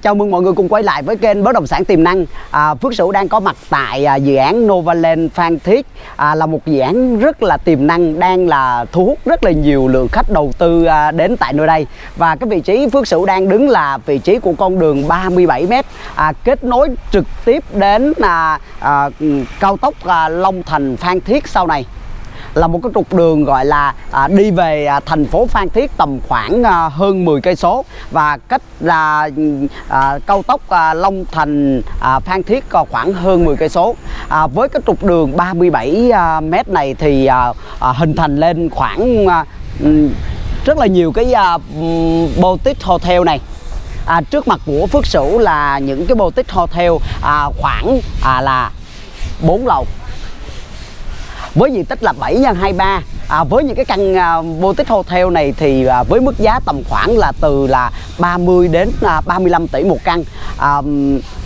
chào mừng mọi người cùng quay lại với kênh bất động sản tiềm năng. À, Phước Sửu đang có mặt tại à, dự án Novaland Phan Thiết à, là một dự án rất là tiềm năng đang là thu hút rất là nhiều lượng khách đầu tư à, đến tại nơi đây. Và cái vị trí Phước Sửu đang đứng là vị trí của con đường 37m à, kết nối trực tiếp đến à, à, cao tốc à, Long Thành Phan Thiết sau này là một cái trục đường gọi là à, đi về à, thành phố Phan Thiết tầm khoảng à, hơn 10 cây số. Và cách là à, cao tốc à, Long Thành à, Phan Thiết à, khoảng hơn 10 cây số. À, với cái trục đường 37 à, mét này thì à, à, hình thành lên khoảng à, rất là nhiều cái à, boutique hotel này. À, trước mặt của Phước Sửu là những cái boutique hotel à, khoảng à, là 4 lầu với diện tích là 7 x 23 à, với những cái căn à, boutique hotel này thì à, với mức giá tầm khoảng là từ là 30 đến à, 35 tỷ một căn. À,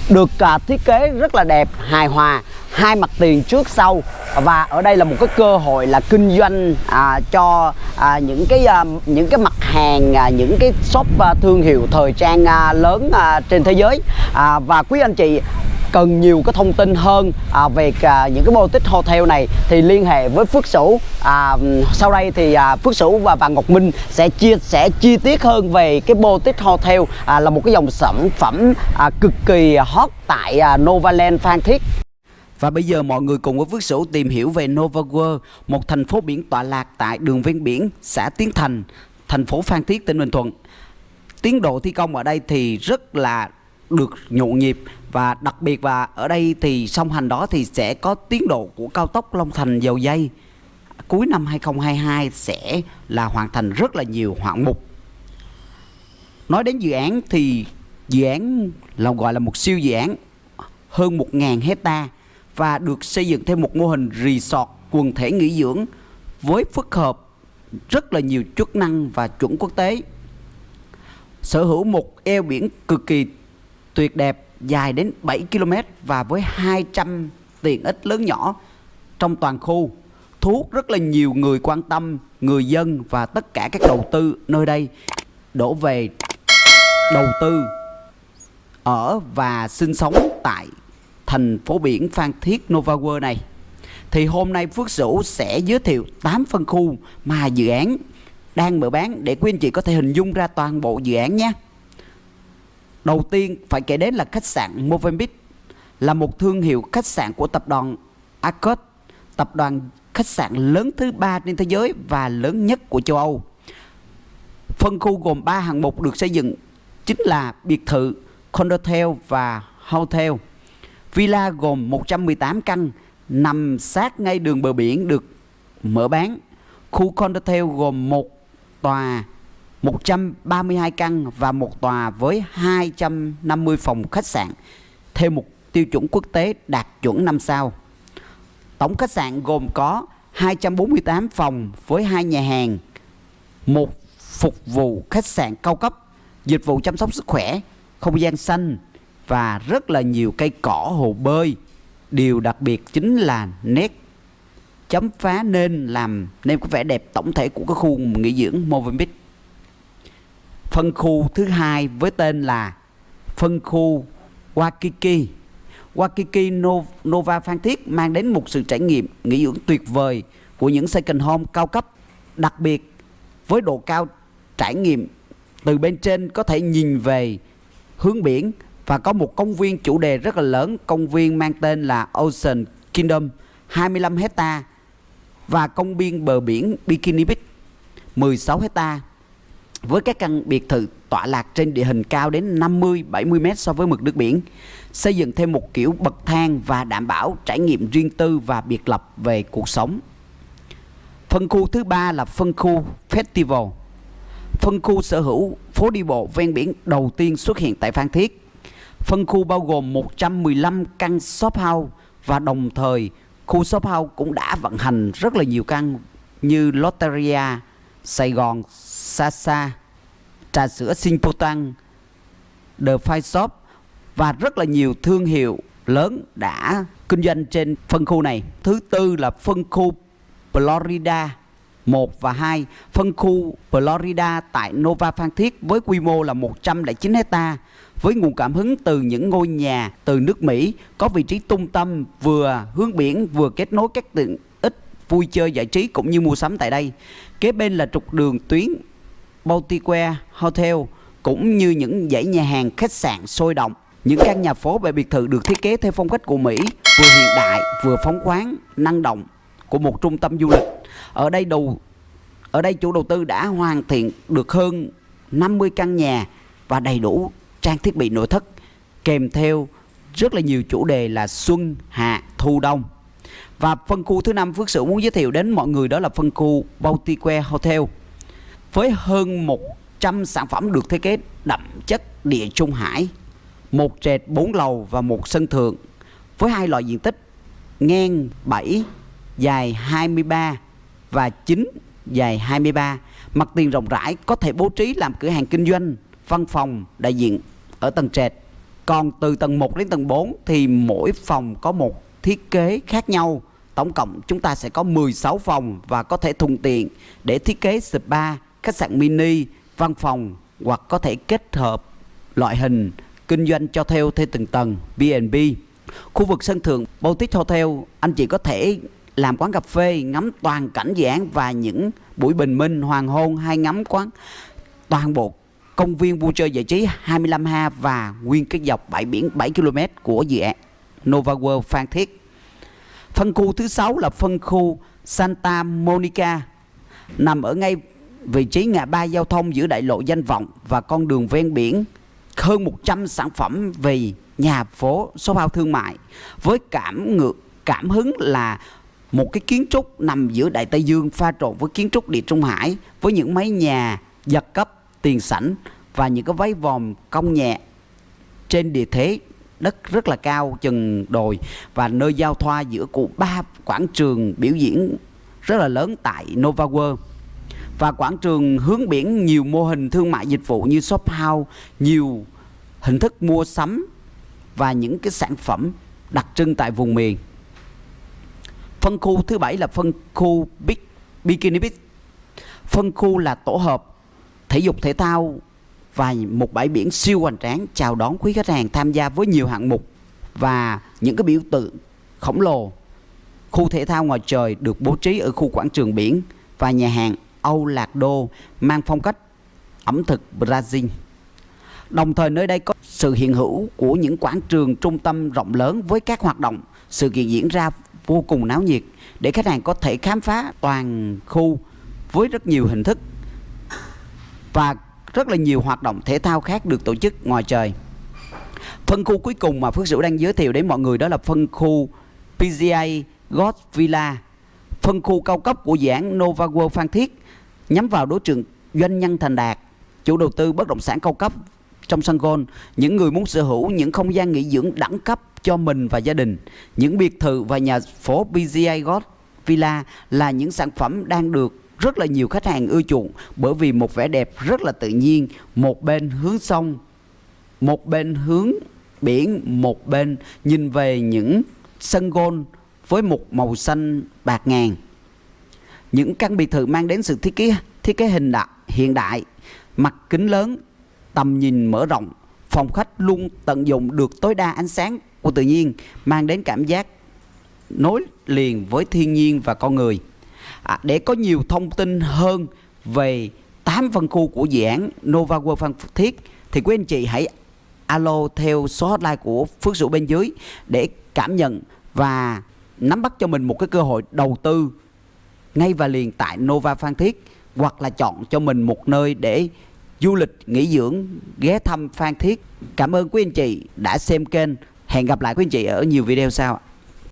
được à, thiết kế rất là đẹp hài hòa hai mặt tiền trước sau. Và ở đây là một cái cơ hội là kinh doanh à, cho à, những cái à, những cái mặt hàng à, những cái shop à, thương hiệu thời trang à, lớn à, trên thế giới. À, và quý anh chị cần nhiều cái thông tin hơn. À, về à, những cái boutique hotel này thì liên hệ với Phước Sửu. À, sau đây thì à, Phước Sửu và, và Ngọc Minh sẽ chia sẻ chi tiết hơn về cái boutique hotel à, là một cái dòng sản phẩm à, cực kỳ hot tại à, Novaland Phan Thiết. Và bây giờ mọi người cùng với Phước Sửu tìm hiểu về Nova World, một thành phố biển tọa lạc tại đường ven biển, xã Tiến Thành, thành phố Phan Thiết, tỉnh Bình Thuận. Tiến độ thi công ở đây thì rất là được nhộn nhịp và đặc biệt và ở đây thì song hành đó thì sẽ có tiến độ của cao tốc Long Thành dầu dây cuối năm 2022 sẽ là hoàn thành rất là nhiều hạng mục. Nói đến dự án thì dự án là gọi là một siêu dự án hơn 1.000 hecta và được xây dựng theo một mô hình resort quần thể nghỉ dưỡng với phức hợp rất là nhiều chức năng và chuẩn quốc tế. Sở hữu một eo biển cực kỳ tuyệt đẹp dài đến 7 km và với 200 tiện ích lớn nhỏ trong toàn khu thu hút rất là nhiều người quan tâm, người dân và tất cả các đầu tư nơi đây đổ về đầu tư ở và sinh sống tại thành phố biển Phan Thiết Nova World này. Thì hôm nay Phước Sửu sẽ giới thiệu 8 phân khu mà dự án đang mở bán để quý anh chị có thể hình dung ra toàn bộ dự án nhé. Đầu tiên phải kể đến là khách sạn Movenpick là một thương hiệu khách sạn của tập đoàn Accor, tập đoàn khách sạn lớn thứ ba trên thế giới và lớn nhất của châu Âu. Phân khu gồm 3 hạng mục được xây dựng chính là biệt thự, condotel và hotel. Villa gồm 118 căn nằm sát ngay đường bờ biển được mở bán. Khu condotel gồm một tòa 132 căn và một tòa với 250 phòng khách sạn theo một tiêu chuẩn quốc tế đạt chuẩn 5 sao. Tổng khách sạn gồm có 248 phòng với hai nhà hàng, một phục vụ khách sạn cao cấp, dịch vụ chăm sóc sức khỏe, không gian xanh và rất là nhiều cây cỏ hồ bơi. Điều đặc biệt chính là nét chấm phá nên làm nên có vẻ đẹp tổng thể của cái khu nghỉ dưỡng Movenpick phân khu thứ hai với tên là phân khu Waikiki. Waikiki Nova Phan Thiết mang đến một sự trải nghiệm nghỉ dưỡng tuyệt vời của những second home cao cấp, đặc biệt với độ cao trải nghiệm từ bên trên có thể nhìn về hướng biển và có một công viên chủ đề rất là lớn, công viên mang tên là Ocean Kingdom 25 hecta và công viên bờ biển Bikini Beach 16 hecta với các căn biệt thự tọa lạc trên địa hình cao đến 50-70 m so với mực nước biển, xây dựng thêm một kiểu bậc thang và đảm bảo trải nghiệm riêng tư và biệt lập về cuộc sống. Phân khu thứ ba là phân khu Festival. Phân khu sở hữu phố đi bộ ven biển đầu tiên xuất hiện tại Phan Thiết. Phân khu bao gồm 115 căn shop house và đồng thời khu shop house cũng đã vận hành rất là nhiều căn như Lotteria, Sài Gòn, Sasa, trà sữa Sinpotan, The Five Shop và rất là nhiều thương hiệu lớn đã kinh doanh trên phân khu này. Thứ tư là phân khu Florida 1 và 2, phân khu Florida tại Nova Phan Thiết với quy mô là 109 hecta với nguồn cảm hứng từ những ngôi nhà từ nước Mỹ có vị trí trung tâm vừa hướng biển vừa kết nối các tiện ích vui chơi giải trí cũng như mua sắm tại đây. Kế bên là trục đường tuyến Baltique Hotel cũng như những dãy nhà hàng khách sạn sôi động. Những căn nhà phố và biệt thự được thiết kế theo phong cách của Mỹ, vừa hiện đại vừa phóng khoáng, năng động của một trung tâm du lịch. Ở đây đầu ở đây chủ đầu tư đã hoàn thiện được hơn 50 căn nhà và đầy đủ trang thiết bị nội thất kèm theo rất là nhiều chủ đề là xuân, hạ, thu, đông. Và phân khu thứ năm Phước Sửu muốn giới thiệu đến mọi người đó là phân khu Baltique Hotel với hơn 100 sản phẩm được thiết kế đậm chất địa trung hải, một trệt 4 lầu và một sân thượng với hai loại diện tích ngang 7, dài 23 và 9 dài 23. Mặt tiền rộng rãi có thể bố trí làm cửa hàng kinh doanh, văn phòng, đại diện ở tầng trệt. Còn từ tầng 1 đến tầng 4 thì mỗi phòng có một thiết kế khác nhau. Tổng cộng chúng ta sẽ có 16 phòng và có thể thuận tiện để thiết kế spa, khách sạn mini, văn phòng hoặc có thể kết hợp loại hình kinh doanh cho theo theo từng tầng B&B. Khu vực sân thượng Boutique Hotel anh chị có thể làm quán cà phê ngắm toàn cảnh dự án và những buổi bình minh hoàng hôn hay ngắm quán toàn bộ công viên vui chơi giải trí 25 ha và nguyên cái dọc bãi biển 7 km của dự án Nova World Phan Thiết. Phân khu thứ sáu là phân khu Santa Monica, nằm ở ngay vị trí ngã ba giao thông giữa đại lộ danh vọng và con đường ven biển, hơn 100 sản phẩm về nhà phố, số bao thương mại, với cảm ngược cảm hứng là một cái kiến trúc nằm giữa Đại Tây Dương pha trộn với kiến trúc địa Trung Hải, với những mái nhà giật cấp, tiền sảnh và những cái váy vòm cong nhẹ trên địa thế đất rất là cao, chừng đồi, và nơi giao thoa giữa cụ ba quảng trường biểu diễn rất là lớn tại Nova World. Và quảng trường hướng biển nhiều mô hình thương mại dịch vụ như shop house, nhiều hình thức mua sắm và những cái sản phẩm đặc trưng tại vùng miền. Phân khu thứ bảy là phân khu Big Bikini Beach. Phân khu là tổ hợp thể dục thể thao và một bãi biển siêu hoành tráng chào đón quý khách hàng tham gia với nhiều hạng mục và những cái biểu tượng khổng lồ khu thể thao ngoài trời được bố trí ở khu quảng trường biển và nhà hàng Âu Lạc Đô mang phong cách ẩm thực Brazil. Đồng thời nơi đây có sự hiện hữu của những quảng trường trung tâm rộng lớn với các hoạt động, sự kiện diễn ra vô cùng náo nhiệt để khách hàng có thể khám phá toàn khu với rất nhiều hình thức và rất là nhiều hoạt động thể thao khác được tổ chức ngoài trời. Phân khu cuối cùng mà Phước Sửu đang giới thiệu đến mọi người đó là phân khu PGA God Villa, phân khu cao cấp của dự án Nova World Phan Thiết nhắm vào đối tượng doanh nhân thành đạt, chủ đầu tư bất động sản cao cấp trong sân golf, những người muốn sở hữu những không gian nghỉ dưỡng đẳng cấp cho mình và gia đình. Những biệt thự và nhà phố PGA God Villa là những sản phẩm đang được rất là nhiều khách hàng ưa chuộng bởi vì một vẻ đẹp rất là tự nhiên, một bên hướng sông, một bên hướng biển, một bên nhìn về những sân gôn với một màu xanh bạc ngàn. Những căn biệt thự mang đến sự thiết kế thiết kế hình đại, hiện đại, mặt kính lớn, tầm nhìn mở rộng, phòng khách luôn tận dụng được tối đa ánh sáng của tự nhiên, mang đến cảm giác nối liền với thiên nhiên và con người. À, để có nhiều thông tin hơn về 8 phân khu của dự án Nova World Phan Thiết thì quý anh chị hãy alo theo số hotline của Phước Sửu bên dưới để cảm nhận và nắm bắt cho mình một cái cơ hội đầu tư ngay và liền tại Nova Phan Thiết hoặc là chọn cho mình một nơi để du lịch nghỉ dưỡng ghé thăm Phan Thiết. Cảm ơn quý anh chị đã xem kênh. Hẹn gặp lại quý anh chị ở nhiều video sau.